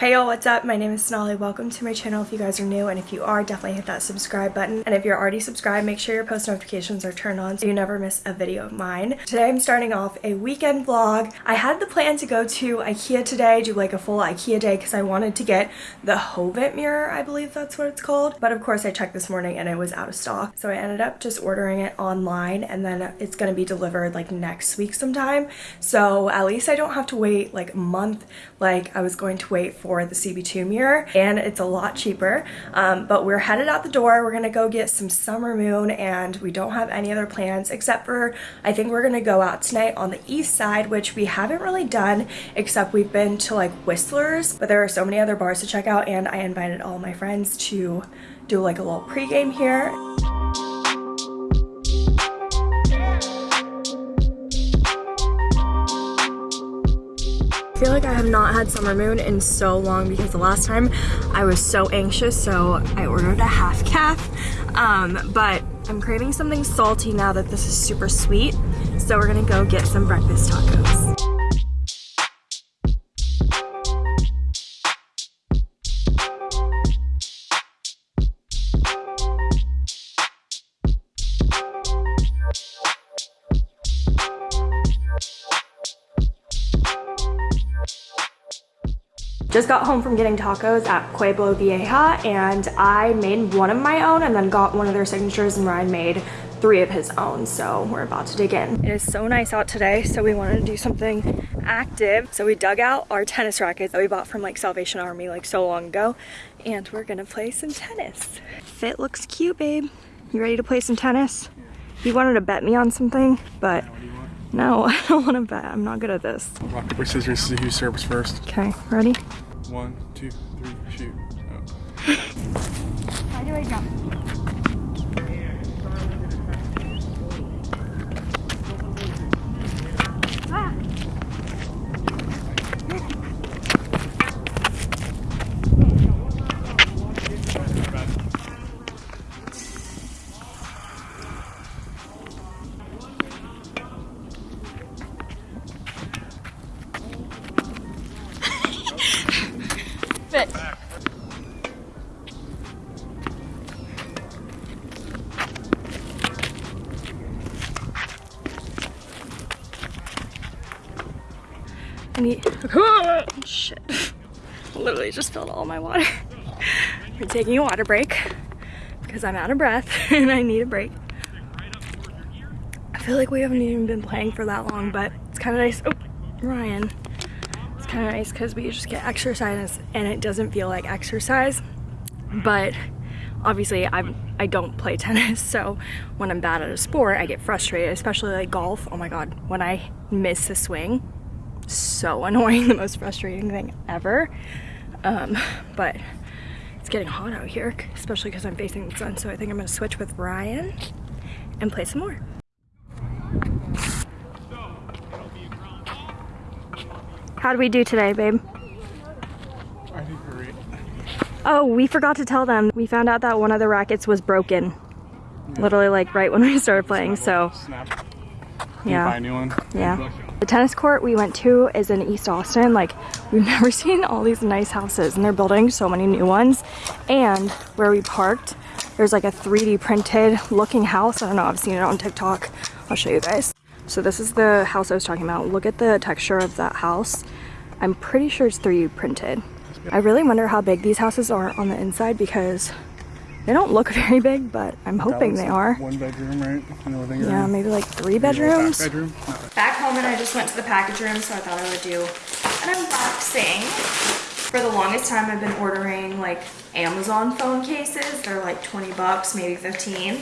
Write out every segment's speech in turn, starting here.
Hey y'all, what's up? My name is Sonali. Welcome to my channel if you guys are new and if you are, definitely hit that subscribe button. And if you're already subscribed, make sure your post notifications are turned on so you never miss a video of mine. Today I'm starting off a weekend vlog. I had the plan to go to Ikea today, do like a full Ikea day because I wanted to get the Hovet mirror, I believe that's what it's called. But of course I checked this morning and it was out of stock. So I ended up just ordering it online and then it's to be delivered like next week sometime. So at least I don't have to wait like a month like I was going to wait for for the CB2 mirror and it's a lot cheaper. Um, but we're headed out the door. We're gonna go get some summer moon and we don't have any other plans except for I think we're gonna go out tonight on the east side, which we haven't really done except we've been to like Whistler's, but there are so many other bars to check out and I invited all my friends to do like a little pregame here. Feel like I have not had summer moon in so long because the last time I was so anxious so I ordered a half caf um, but I'm craving something salty now that this is super sweet so we're gonna go get some breakfast tacos. Just got home from getting tacos at Pueblo Vieja and I made one of my own and then got one of their signatures and Ryan made three of his own so we're about to dig in. It is so nice out today so we wanted to do something active so we dug out our tennis rackets that we bought from like Salvation Army like so long ago and we're gonna play some tennis. Fit looks cute babe. You ready to play some tennis? You wanted to bet me on something but no, I don't want to bet. I'm not good at this. Rock, paper, scissors see who serves first. Okay, ready? One, two, three, shoot. Oh. How do I jump? Literally just filled all my water. We're taking a water break because I'm out of breath and I need a break. I feel like we haven't even been playing for that long, but it's kind of nice. Oh, Ryan It's kind of nice because we just get exercise and it doesn't feel like exercise but obviously I'm I don't play tennis so when I'm bad at a sport I get frustrated especially like golf oh my god when I miss a swing so annoying the most frustrating thing ever um, but it's getting hot out here especially because I'm facing the sun so I think I'm gonna switch with Ryan and play some more How do we do today, babe? I think great. Oh, we forgot to tell them. We found out that one of the rackets was broken. Yeah. Literally like right when we started playing, so. Snap. Yeah. Buy a new one. Yeah. The tennis court we went to is in East Austin. Like, we've never seen all these nice houses, and they're building so many new ones. And where we parked, there's like a 3D printed looking house. I don't know, I've seen it on TikTok. I'll show you guys. So this is the house I was talking about. Look at the texture of that house. I'm pretty sure it's 3D printed. I really wonder how big these houses are on the inside because they don't look very big, but I'm hoping they are. One bedroom, right? Yeah, maybe like three bedrooms. Back, bedroom? back home and I just went to the package room, so I thought I would do an unboxing. For the longest time, I've been ordering like Amazon phone cases. They're like 20 bucks, maybe 15.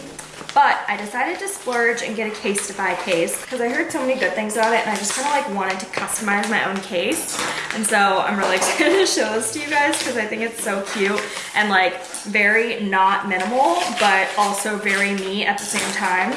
But I decided to splurge and get a Casetify case because I heard so many good things about it and I just kind of like wanted to customize my own case. And so I'm really excited to show this to you guys because I think it's so cute and like very not minimal, but also very neat at the same time.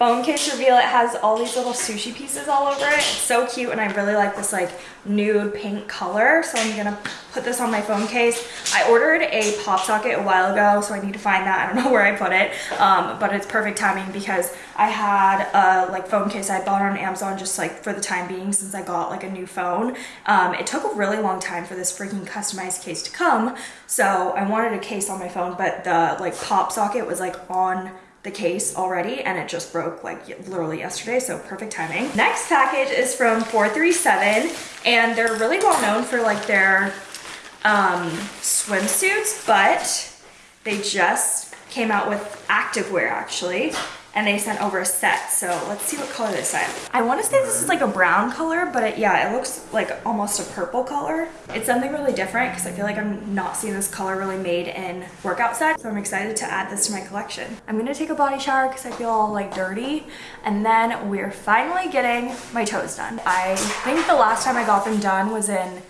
Phone case reveal. It has all these little sushi pieces all over it. It's so cute and I really like this like nude pink color. So I'm gonna put this on my phone case. I ordered a pop socket a while ago, so I need to find that. I don't know where I put it, um, but it's perfect timing because I had a like phone case I bought on Amazon just like for the time being since I got like a new phone. Um, it took a really long time for this freaking customized case to come. So I wanted a case on my phone, but the like pop socket was like on the case already and it just broke like literally yesterday so perfect timing. Next package is from 437 and they're really well known for like their um, swimsuits but they just came out with activewear actually and they sent over a set. So let's see what color they sent. I want to say this is like a brown color, but it, yeah, it looks like almost a purple color. It's something really different because I feel like I'm not seeing this color really made in workout sets. So I'm excited to add this to my collection. I'm going to take a body shower because I feel all like dirty. And then we're finally getting my toes done. I think the last time I got them done was in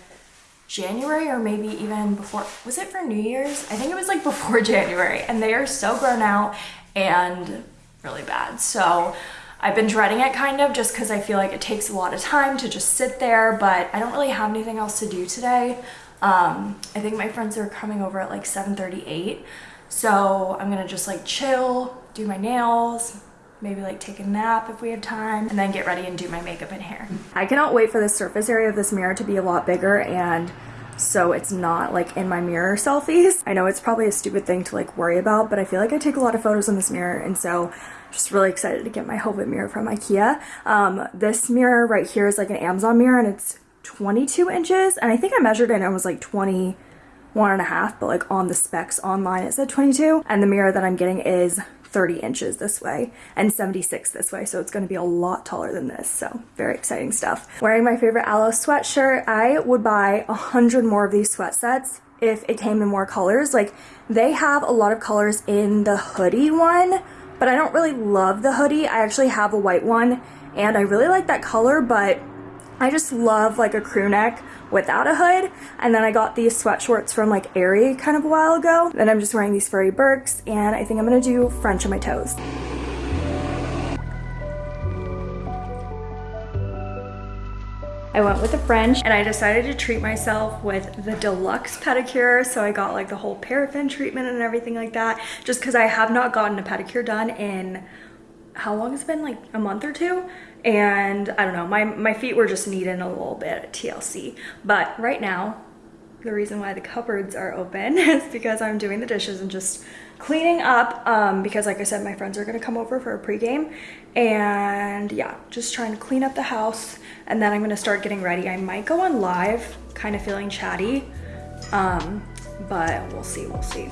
January or maybe even before, was it for New Year's? I think it was like before January and they are so grown out and really bad. So I've been dreading it kind of just because I feel like it takes a lot of time to just sit there, but I don't really have anything else to do today. Um, I think my friends are coming over at like 7.38. So I'm gonna just like chill, do my nails, maybe like take a nap if we have time, and then get ready and do my makeup and hair. I cannot wait for the surface area of this mirror to be a lot bigger and so it's not like in my mirror selfies. I know it's probably a stupid thing to like worry about, but I feel like I take a lot of photos in this mirror and so just really excited to get my Hovet mirror from Ikea. Um, this mirror right here is like an Amazon mirror and it's 22 inches and I think I measured it and it was like 21 and a half, but like on the specs online it said 22 and the mirror that I'm getting is 30 inches this way and 76 this way. So it's gonna be a lot taller than this. So very exciting stuff. Wearing my favorite Alo sweatshirt. I would buy a hundred more of these sweat sets if it came in more colors. Like they have a lot of colors in the hoodie one, but I don't really love the hoodie. I actually have a white one and I really like that color, but I just love like a crew neck without a hood. And then I got these sweat shorts from like Aerie kind of a while ago. Then I'm just wearing these furry Birks and I think I'm gonna do French on my toes. I went with the French and I decided to treat myself with the deluxe pedicure. So I got like the whole paraffin treatment and everything like that just because I have not gotten a pedicure done in how long has it been like a month or two and I don't know my my feet were just needing a little bit of TLC but right now the reason why the cupboards are open is because I'm doing the dishes and just cleaning up um, because like I said my friends are gonna come over for a pregame. And yeah just trying to clean up the house. And then I'm gonna start getting ready. I might go on live kind of feeling chatty. Um, but we'll see we'll see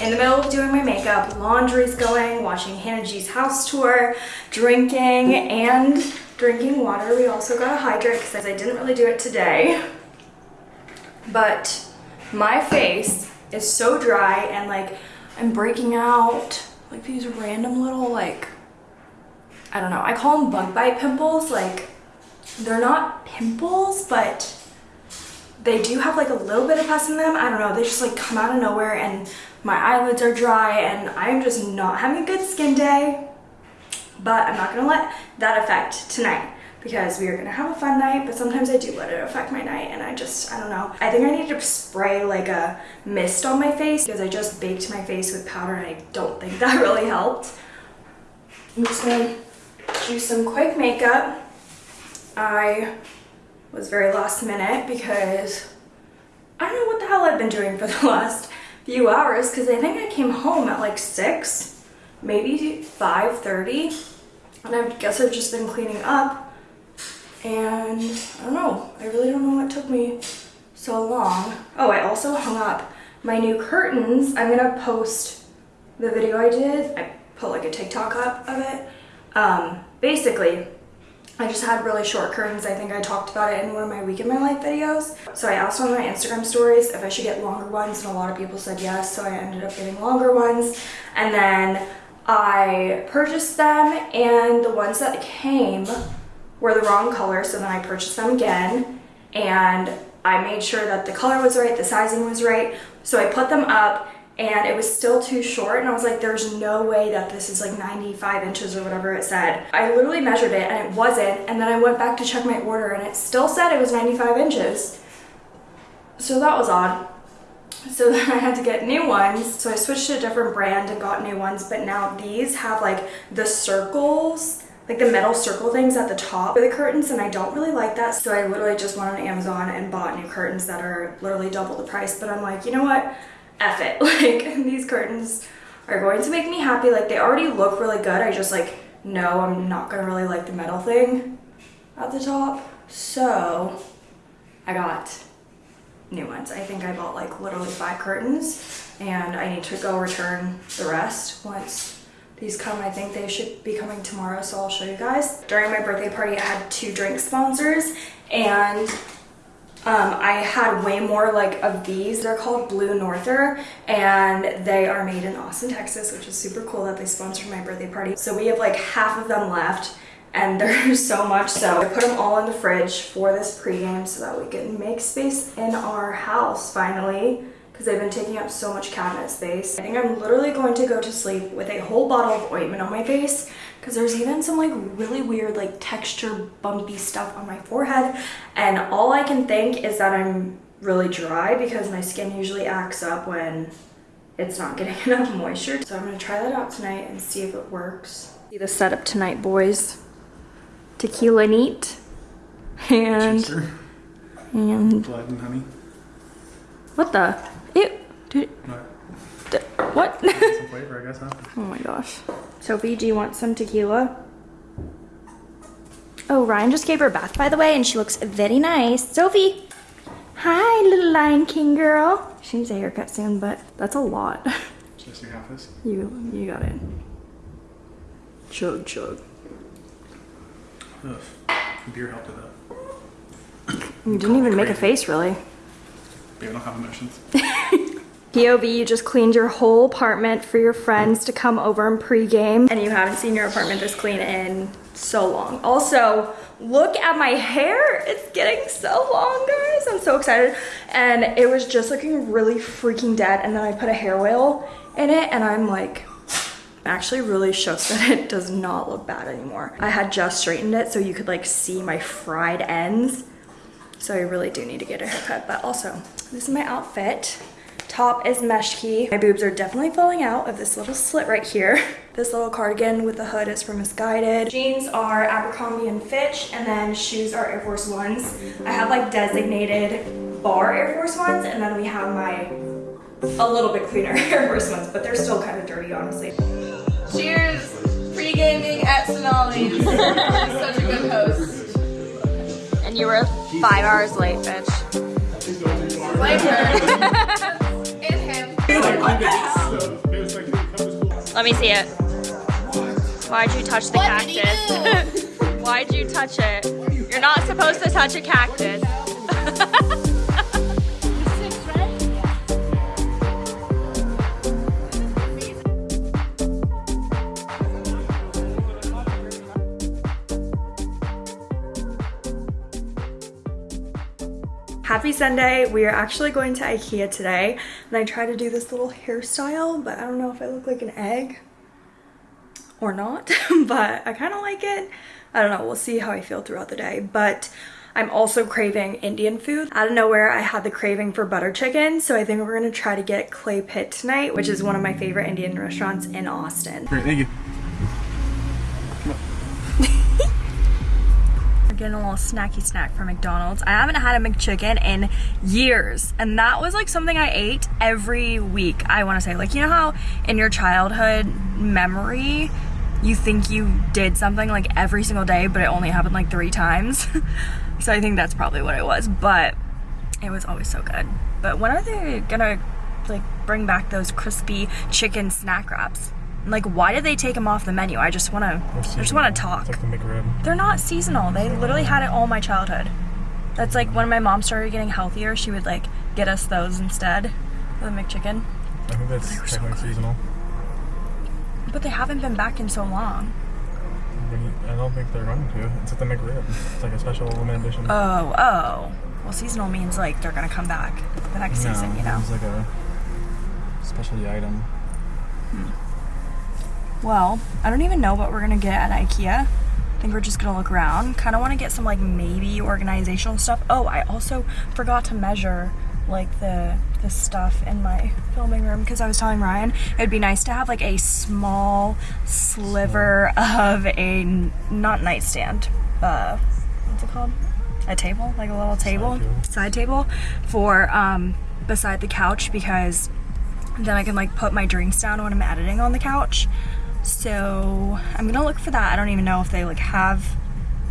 in the middle of doing my makeup, laundry's going, watching Hannah G's house tour, drinking, and drinking water. We also got a hydrate because I didn't really do it today. But my face is so dry and like I'm breaking out like these random little like, I don't know, I call them bug bite pimples. Like they're not pimples, but they do have like a little bit of pus in them. I don't know, they just like come out of nowhere and my eyelids are dry and I'm just not having a good skin day. But I'm not gonna let that affect tonight because we are gonna have a fun night, but sometimes I do let it affect my night and I just, I don't know. I think I need to spray like a mist on my face because I just baked my face with powder and I don't think that really helped. I'm just gonna do some quick makeup. I was very last minute because I don't know what the hell I've been doing for the last few hours because I think I came home at like 6, maybe 5.30 and I guess I've just been cleaning up and I don't know, I really don't know what took me so long. Oh, I also hung up my new curtains. I'm gonna post the video I did. I put like a TikTok up of it. Um, basically, I just had really short curtains. I think I talked about it in one of my week in my life videos. So I asked on my Instagram stories if I should get longer ones and a lot of people said yes. So I ended up getting longer ones. And then I purchased them and the ones that came were the wrong color. So then I purchased them again and I made sure that the color was right, the sizing was right. So I put them up and it was still too short and I was like there's no way that this is like 95 inches or whatever it said. I literally measured it and it wasn't and then I went back to check my order and it still said it was 95 inches. So that was odd. So then I had to get new ones. So I switched to a different brand and got new ones but now these have like the circles like the metal circle things at the top of the curtains and I don't really like that so I literally just went on Amazon and bought new curtains that are literally double the price but I'm like you know what F it. Like these curtains are going to make me happy. Like they already look really good. I just like, no, I'm not gonna really like the metal thing at the top. So I got new ones. I think I bought like literally five curtains and I need to go return the rest once these come. I think they should be coming tomorrow, so I'll show you guys. During my birthday party, I had two drink sponsors and um, I had way more like of these. They're called Blue Norther and they are made in Austin, Texas, which is super cool that they sponsored my birthday party. So we have like half of them left and there's so much. So I put them all in the fridge for this pregame so that we can make space in our house finally because they've been taking up so much cabinet space. I think I'm literally going to go to sleep with a whole bottle of ointment on my face because there's even some like really weird like texture bumpy stuff on my forehead and all I can think is that I'm really dry because my skin usually acts up when it's not getting enough moisture. So I'm gonna try that out tonight and see if it works. See the setup tonight, boys. Tequila neat and and Blood and honey. what the? Ew. Dude, No. What? Some flavor, I guess, huh? Oh my gosh. Sophie, do you want some tequila? Oh, Ryan just gave her a bath, by the way, and she looks very nice. Sophie! Hi, little Lion King girl. She needs a haircut soon, but that's a lot. Half this. you, you got it. Chug, chug. Ugh. Beer helped it up. You didn't even make a face, really. I don't have emotions. POV, you just cleaned your whole apartment for your friends to come over and pregame. And you haven't seen your apartment this clean in so long. Also, look at my hair. It's getting so long, guys. I'm so excited. And it was just looking really freaking dead. And then I put a hair oil in it and I'm like, actually really shows that it does not look bad anymore. I had just straightened it so you could like see my fried ends. So I really do need to get a haircut. But also, this is my outfit. Top is Meshki. My boobs are definitely falling out of this little slit right here. This little cardigan with the hood is from Missguided. Jeans are Abercrombie and Fitch, and then shoes are Air Force Ones. I have like designated bar Air Force Ones, and then we have my a little bit cleaner Air Force Ones, but they're still kind of dirty, honestly. Cheers! Pre-gaming at Sonali's. Such a good host. And you were five hours late, bitch. Like her. and him. Let me see it. Why'd you touch the What did he cactus? Why'd you touch it? You're not supposed to touch a cactus. Happy Sunday. We are actually going to Ikea today. And I tried to do this little hairstyle, but I don't know if I look like an egg or not, but I kind of like it. I don't know, we'll see how I feel throughout the day. But I'm also craving Indian food. Out of nowhere, I had the craving for butter chicken, so I think we're gonna try to get Clay Pit tonight, which is one of my favorite Indian restaurants in Austin. Great, thank you. Getting a little snacky snack from McDonald's. I haven't had a McChicken in years, and that was like something I ate every week. I want to say, like, you know how in your childhood memory, you think you did something like every single day, but it only happened like three times. so I think that's probably what it was, but it was always so good. But when are they gonna like bring back those crispy chicken snack wraps? Like, why did they take them off the menu? I just want to, I just want to talk. It's like the McRib. They're not seasonal. They literally had it all my childhood. That's like when my mom started getting healthier, she would like get us those instead of the McChicken. I think that's were so technically seasonal. But they haven't been back in so long. I don't think they're going to. It's at the McRib. It's like a special limited edition. Oh, oh. Well, seasonal means like they're gonna come back the next no, season, you know. It's like a specialty item. Hmm. Well, I don't even know what we're gonna get at IKEA. I think we're just gonna look around. Kind of want to get some like maybe organizational stuff. Oh, I also forgot to measure like the the stuff in my filming room because I was telling Ryan it'd be nice to have like a small sliver of a not nightstand. Uh, what's it called? A table, like a little table, table. side table, for um beside the couch because then I can like put my drinks down when I'm editing on the couch. So I'm gonna look for that. I don't even know if they like have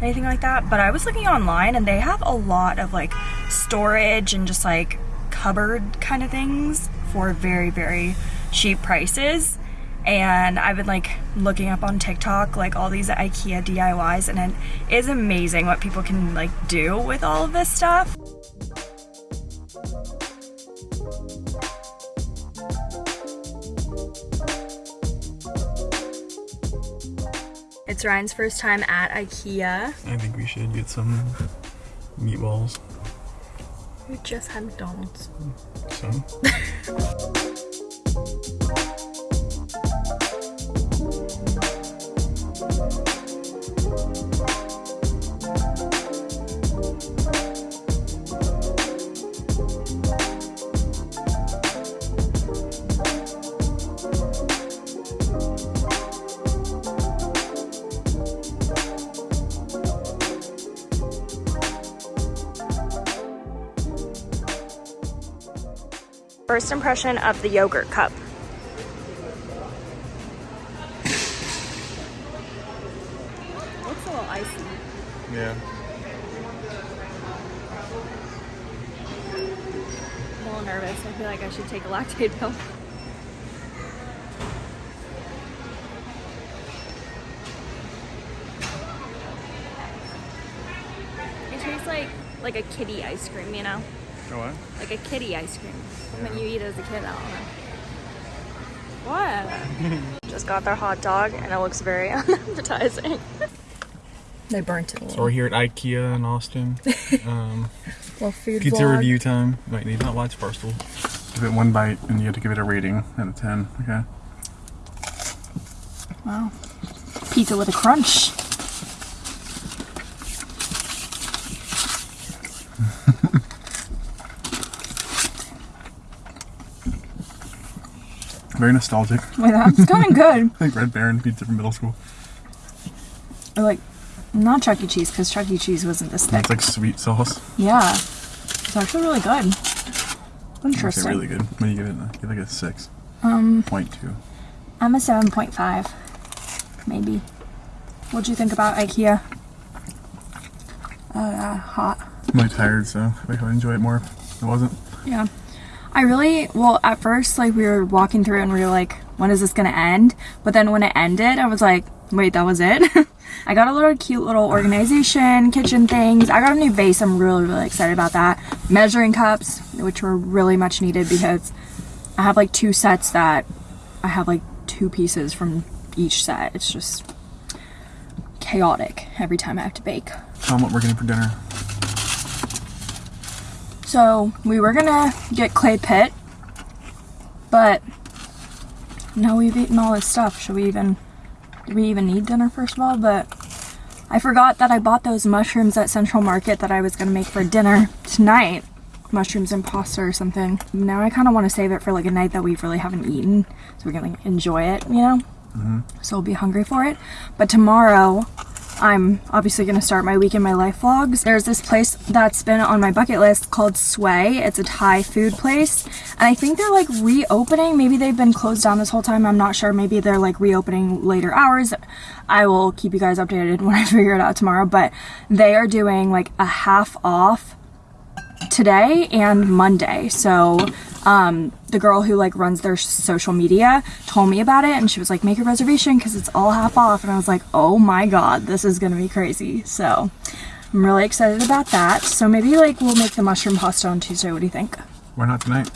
anything like that, but I was looking online and they have a lot of like storage and just like cupboard kind of things for very very cheap prices. And I've been like looking up on TikTok like all these IKEA DIYs and it is amazing what people can like do with all of this stuff. It's Ryan's first time at IKEA. I think we should get some meatballs. We just had McDonald's. So First impression of the yogurt cup. Looks a little icy. yeah. I'm a little nervous. I feel like I should take a Lactaid pill. It tastes like like a kitty ice cream, you know? Oh what? Like a kitty ice cream. Something you eat as a kid, I don't know. What? Just got their hot dog and it looks very unappetizing. they burnt it So we're here at IKEA in Austin. Um, Well, food pizza vlog. review time. Wait, need not watch first. Give it one bite, and you have to give it a rating out of ten. Okay. Wow. Pizza with a crunch. Very nostalgic. Wait, that's kind of good. I think Red Baron pizza from middle school. Or like, not Chuck E. Cheese, because Chuck E. Cheese wasn't this thick. It's like sweet sauce. Yeah. It's actually really good. I Interesting. really good. What do you give it? Give it like a six. Um, Point two. I'm a 7.5. Maybe. What'd you think about IKEA? Oh, yeah, hot. I'm really tired, so I would enjoy it more. if It wasn't. Yeah. I really, well, at first, like, we were walking through and we were like, when is this gonna end? But then when it ended, I was like, wait, that was it? I got a little cute little organization, kitchen things. I got a new vase. I'm really, really excited about that. Measuring cups, which were really much needed because I have like two sets that I have like two pieces from each set. It's just chaotic every time I have to bake. Tell them what we're getting for dinner. So we were gonna get clay pit, but now we've eaten all this stuff. Should we even do we even need dinner first of all? But I forgot that I bought those mushrooms at Central Market that I was gonna make for dinner tonight. Mushrooms and pasta or something. Now I kind of want to save it for like a night that we really haven't eaten, so we're gonna enjoy it, you know. Mhm. So we'll be hungry for it. But tomorrow, I'm obviously going to start my week in my life vlogs. There's this place that's been on my bucket list called Sway. It's a Thai food place. And I think they're like reopening. Maybe they've been closed down this whole time. I'm not sure. Maybe they're like reopening later hours. I will keep you guys updated when I figure it out tomorrow. But they are doing like a half off today and Monday. So um, the girl who like runs their social media told me about it and she was like, make a reservation because it's all half off. And I was like, oh my God, this is gonna be crazy. So I'm really excited about that. So maybe like we'll make the mushroom pasta on Tuesday. What do you think? Why not tonight?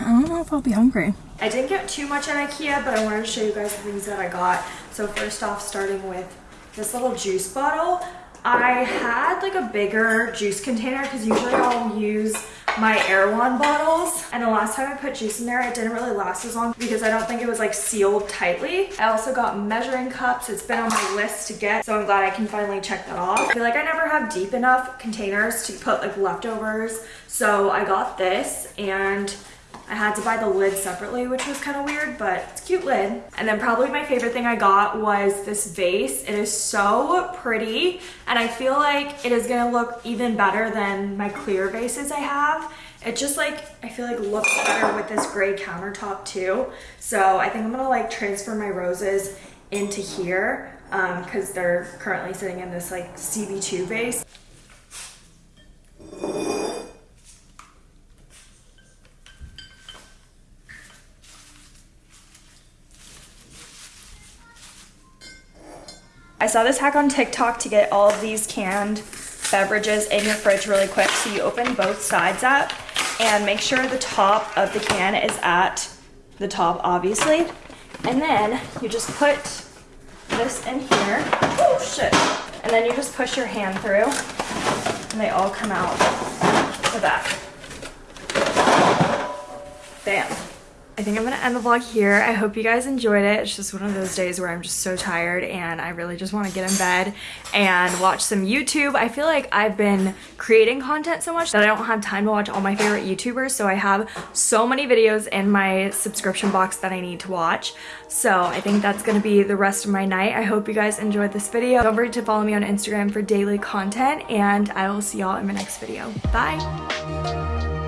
I don't know if I'll be hungry. I didn't get too much at Ikea, but I wanted to show you guys the things that I got. So first off, starting with this little juice bottle. I had like a bigger juice container because usually I'll use my Erewhon bottles and the last time I put juice in there it didn't really last as long because I don't think it was like sealed tightly. I also got measuring cups. It's been on my list to get so I'm glad I can finally check that off. I feel like I never have deep enough containers to put like leftovers so I got this and I had to buy the lid separately, which was kind of weird, but it's cute lid. And then probably my favorite thing I got was this vase. It is so pretty, and I feel like it is gonna look even better than my clear vases I have. It just like, I feel like looks better with this gray countertop too. So I think I'm gonna like transfer my roses into here because um, they're currently sitting in this like CB2 vase. I saw this hack on TikTok to get all of these canned beverages in your fridge really quick. So you open both sides up and make sure the top of the can is at the top, obviously. And then you just put this in here. Oh, shit. And then you just push your hand through and they all come out the back. Bam. I think I'm gonna end the vlog here. I hope you guys enjoyed it. It's just one of those days where I'm just so tired and I really just want to get in bed and watch some YouTube. I feel like I've been creating content so much that I don't have time to watch all my favorite YouTubers. So I have so many videos in my subscription box that I need to watch. So I think that's gonna be the rest of my night. I hope you guys enjoyed this video. Don't forget to follow me on Instagram for daily content and I will see y'all in my next video. Bye!